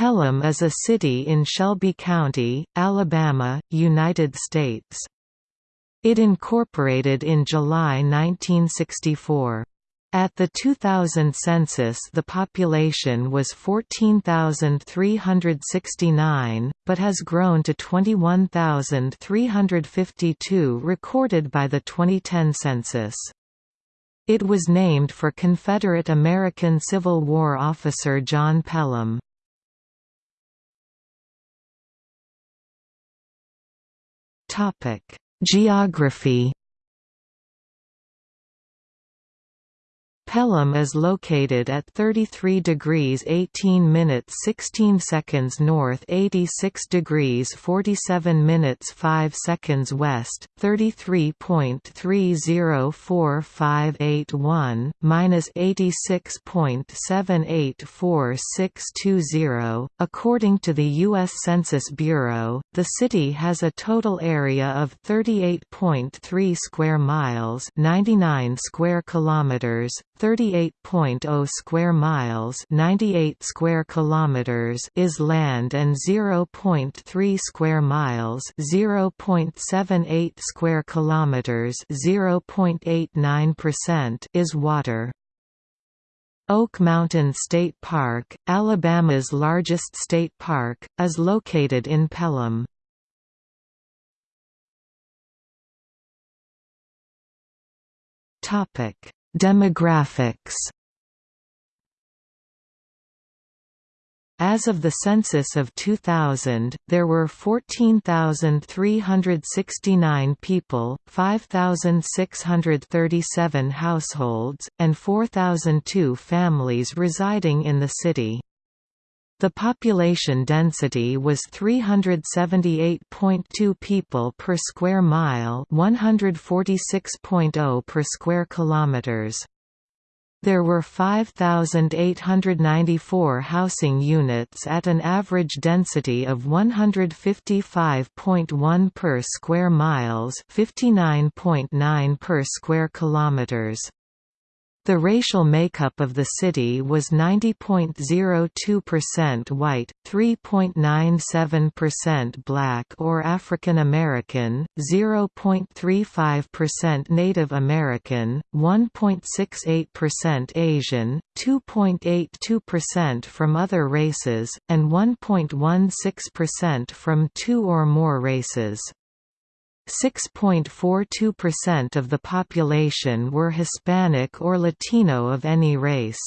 Pelham is a city in Shelby County, Alabama, United States. It incorporated in July 1964. At the 2000 census the population was 14,369, but has grown to 21,352 recorded by the 2010 census. It was named for Confederate American Civil War officer John Pelham. Geography Pelham is located at 33 degrees 18 minutes 16 seconds north 86 degrees 47 minutes 5 seconds west, 33.304581, minus 86.784620. According to the U.S. Census Bureau, the city has a total area of 38.3 square miles 99 square kilometers, 38.0 square miles, 98 square kilometers is land and 0.3 square miles, 0.78 square kilometers, 0.89% is water. Oak Mountain State Park, Alabama's largest state park, is located in Pelham. Topic Demographics As of the census of 2000, there were 14,369 people, 5,637 households, and 4,002 families residing in the city. The population density was 378.2 people per square mile, 146.0 per square kilometers. There were 5,894 housing units at an average density of 155.1 per square miles, 59.9 per square kilometers. The racial makeup of the city was 90.02% white, 3.97% black or African American, 0.35% Native American, 1.68% Asian, 2.82% from other races, and 1.16% from two or more races. 6.42% of the population were Hispanic or Latino of any race.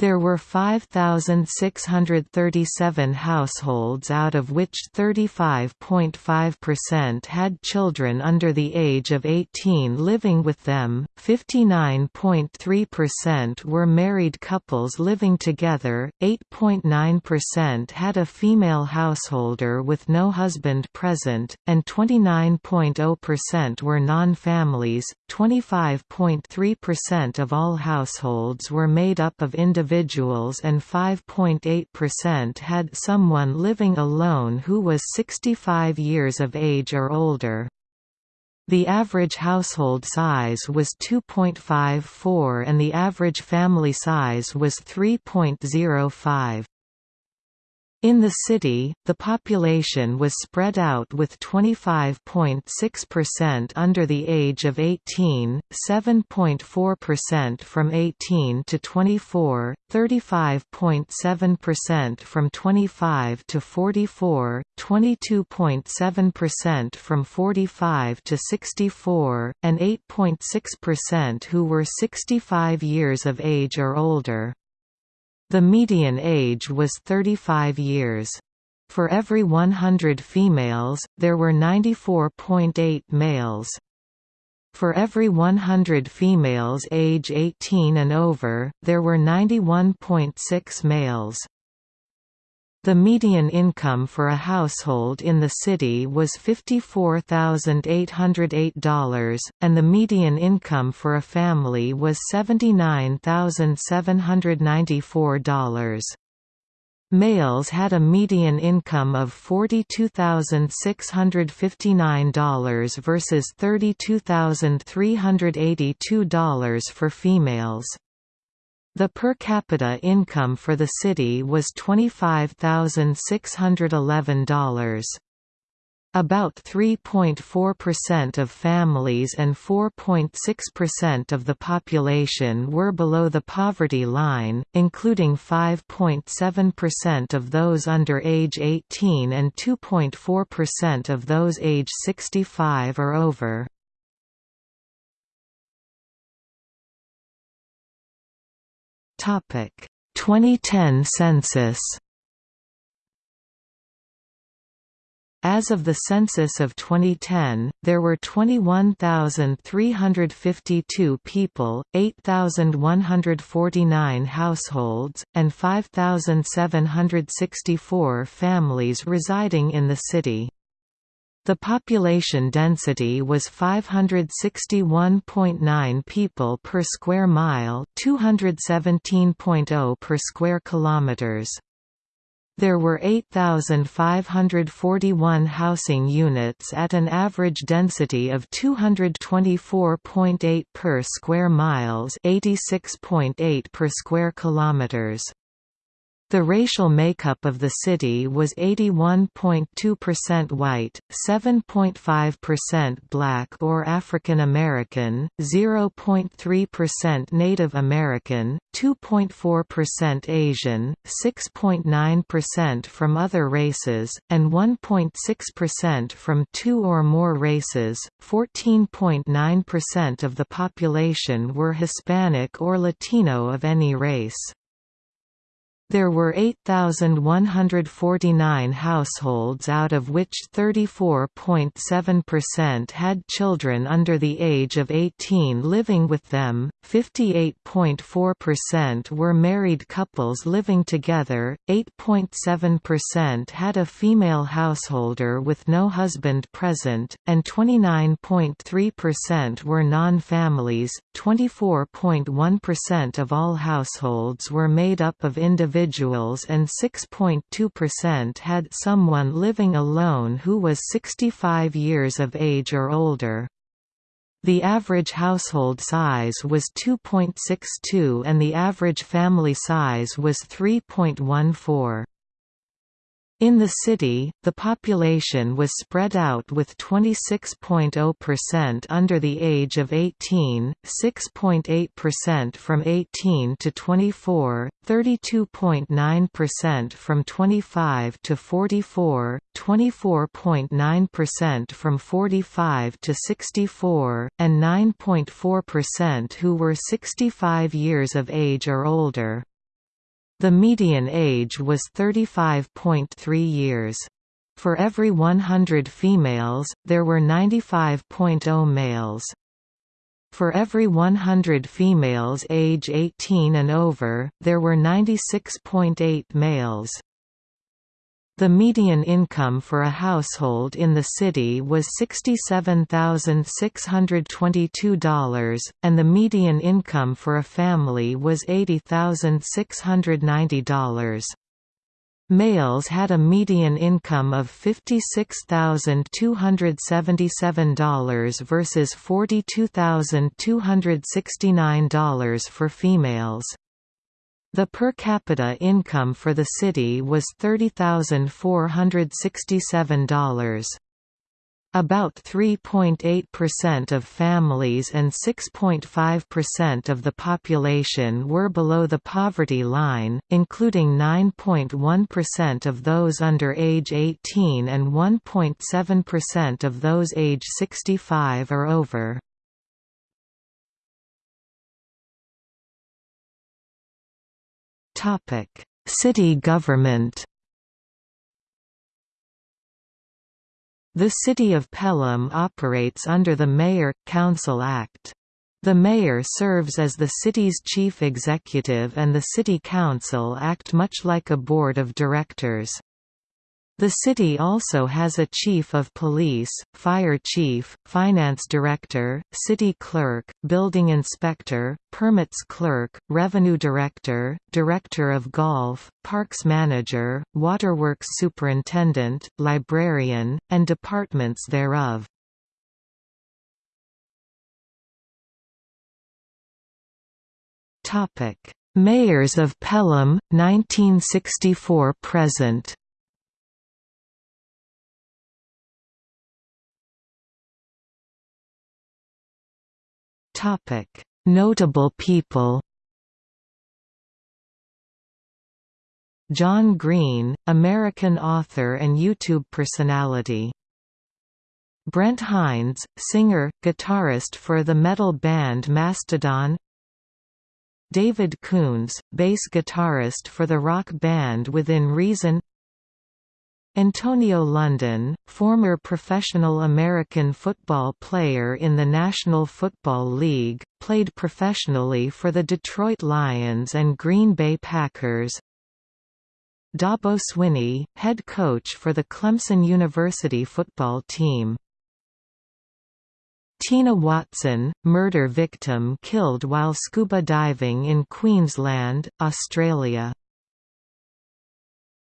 There were 5,637 households out of which 35.5% had children under the age of 18 living with them, 59.3% were married couples living together, 8.9% had a female householder with no husband present, and 29.0% were non-families. 25.3% of all households were made up of individuals individuals and 5.8% had someone living alone who was 65 years of age or older. The average household size was 2.54 and the average family size was 3.05. In the city, the population was spread out with 25.6% under the age of 18, 7.4% from 18 to 24, 35.7% from 25 to 44, 22.7% from 45 to 64, and 8.6% who were 65 years of age or older. The median age was 35 years. For every 100 females, there were 94.8 males. For every 100 females age 18 and over, there were 91.6 males. The median income for a household in the city was $54,808, and the median income for a family was $79,794. Males had a median income of $42,659 versus $32,382 for females. The per capita income for the city was $25,611. About 3.4% of families and 4.6% of the population were below the poverty line, including 5.7% of those under age 18 and 2.4% of those age 65 or over. Topic 2010 census As of the census of 2010, there were 21,352 people, 8,149 households, and 5,764 families residing in the city. The population density was 561.9 people per square mile, 217.0 per square kilometers. There were 8,541 housing units at an average density of 224.8 per square miles, 86.8 per square kilometers. The racial makeup of the city was 81.2% white, 7.5% black or African American, 0.3% Native American, 2.4% Asian, 6.9% from other races, and 1.6% from two or more races. 14.9% of the population were Hispanic or Latino of any race. There were 8,149 households out of which 34.7% had children under the age of 18 living with them, 58.4% were married couples living together, 8.7% had a female householder with no husband present, and 29.3% were non-families. 24.1% of all households were made up of individuals individuals and 6.2% had someone living alone who was 65 years of age or older. The average household size was 2.62 and the average family size was 3.14. In the city, the population was spread out with 26.0% under the age of 18, 6.8% from 18 to 24, 32.9% from 25 to 44, 24.9% from 45 to 64, and 9.4% who were 65 years of age or older. The median age was 35.3 years. For every 100 females, there were 95.0 males. For every 100 females age 18 and over, there were 96.8 males. The median income for a household in the city was $67,622, and the median income for a family was $80,690. Males had a median income of $56,277 versus $42,269 for females. The per capita income for the city was $30,467. About 3.8% of families and 6.5% of the population were below the poverty line, including 9.1% of those under age 18 and 1.7% of those age 65 or over. City government. The City of Pelham operates under the Mayor-Council Act. The mayor serves as the city's chief executive and the city council act much like a board of directors. The city also has a chief of police, fire chief, finance director, city clerk, building inspector, permits clerk, revenue director, director of golf, parks manager, waterworks superintendent, librarian, and departments thereof. Mayors of Pelham, 1964–present Notable people John Green, American author and YouTube personality. Brent Hinds, singer, guitarist for the metal band Mastodon. David Coons, bass guitarist for the rock band Within Reason Antonio London, former professional American football player in the National Football League, played professionally for the Detroit Lions and Green Bay Packers. Dabo Swinney, head coach for the Clemson University football team. Tina Watson, murder victim killed while scuba diving in Queensland, Australia